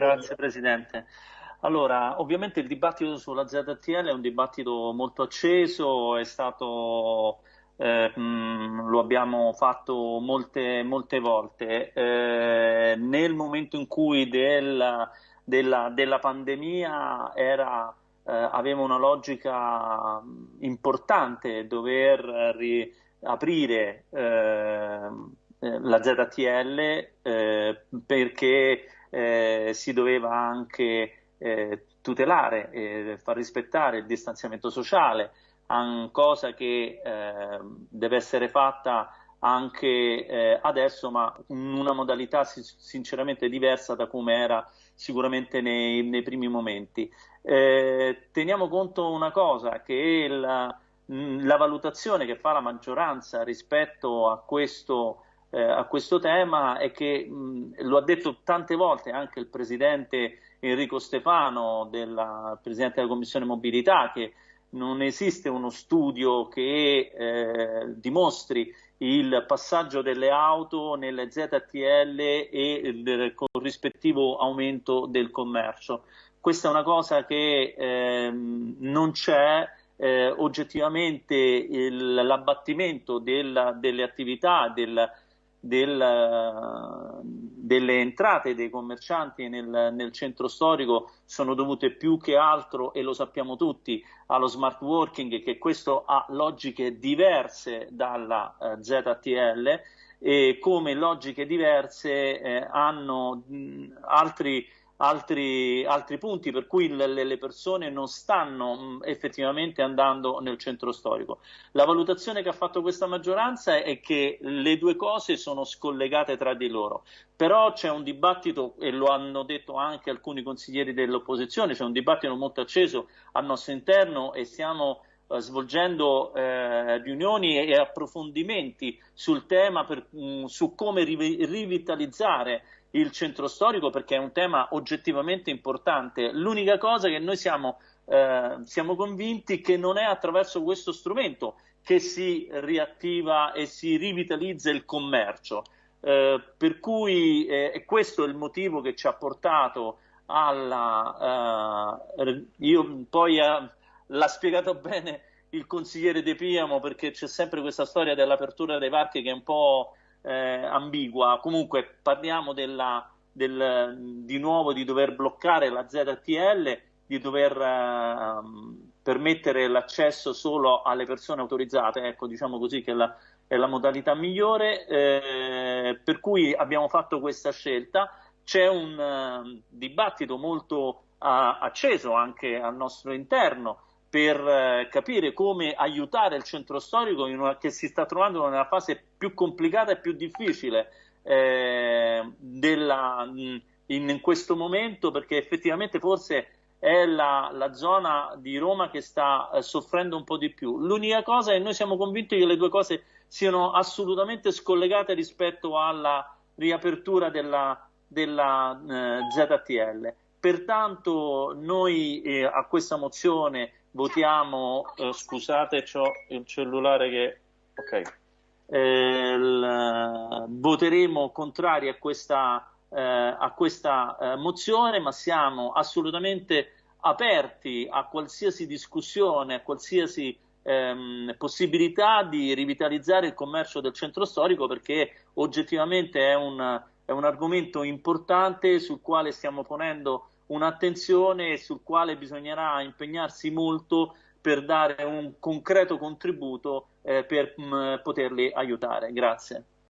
Grazie Presidente. Allora, ovviamente il dibattito sulla ZTL è un dibattito molto acceso, è stato, eh, mh, lo abbiamo fatto molte, molte volte. Eh, nel momento in cui del, della, della, pandemia era, eh, aveva una logica importante dover riaprire eh, la ZTL eh, perché eh, si doveva anche eh, tutelare e far rispettare il distanziamento sociale, cosa che eh, deve essere fatta anche eh, adesso, ma in una modalità sinceramente diversa da come era sicuramente nei, nei primi momenti. Eh, teniamo conto una cosa, che la, la valutazione che fa la maggioranza rispetto a questo eh, a questo tema è che mh, lo ha detto tante volte anche il presidente Enrico Stefano, della, presidente della Commissione Mobilità, che non esiste uno studio che eh, dimostri il passaggio delle auto nelle ZTL e il corrispettivo aumento del commercio. Questa è una cosa che eh, non c'è, eh, oggettivamente l'abbattimento delle attività, del, del, delle entrate dei commercianti nel, nel, centro storico sono dovute più che altro, e lo sappiamo tutti, allo smart working, che questo ha logiche diverse dalla eh, ZTL e come logiche diverse eh, hanno mh, altri altri, altri punti per cui le, le persone non stanno effettivamente andando nel centro storico. La valutazione che ha fatto questa maggioranza è che le due cose sono scollegate tra di loro, però c'è un dibattito, e lo hanno detto anche alcuni consiglieri dell'opposizione, c'è un dibattito molto acceso al nostro interno e stiamo eh, svolgendo eh, riunioni e approfondimenti sul tema per, mh, su come rivitalizzare il centro storico perché è un tema oggettivamente importante. L'unica cosa che noi siamo, eh, siamo convinti che non è attraverso questo strumento che si riattiva e si rivitalizza il commercio. Eh, per cui eh, questo è il motivo che ci ha portato alla... Eh, io poi eh, l'ha spiegato bene il consigliere De Piamo perché c'è sempre questa storia dell'apertura dei parchi che è un po' eh, ambigua. Comunque parliamo della, del, di nuovo di dover bloccare la ZTL, di dover eh, permettere l'accesso solo alle persone autorizzate, ecco diciamo così che la, è la modalità migliore, eh, per cui abbiamo fatto questa scelta. C'è un uh, dibattito molto uh, acceso anche al nostro interno per eh, capire come aiutare il centro storico una, che si sta trovando nella fase più complicata e più difficile eh, della, in, in, questo momento, perché effettivamente forse è la, la zona di Roma che sta eh, soffrendo un po' di più. L'unica cosa è che noi siamo convinti che le due cose siano assolutamente scollegate rispetto alla riapertura della, della eh, ZTL. Pertanto noi eh, a questa mozione votiamo, eh, scusate, ho il cellulare che... Ok. Eh, il, voteremo contrari a questa, eh, a questa eh, mozione, ma siamo assolutamente aperti a qualsiasi discussione, a qualsiasi ehm, possibilità di rivitalizzare il commercio del centro storico perché oggettivamente è un, è un argomento importante sul quale stiamo ponendo un'attenzione sul quale bisognerà impegnarsi molto per dare un concreto contributo eh, per mh, poterli aiutare. Grazie.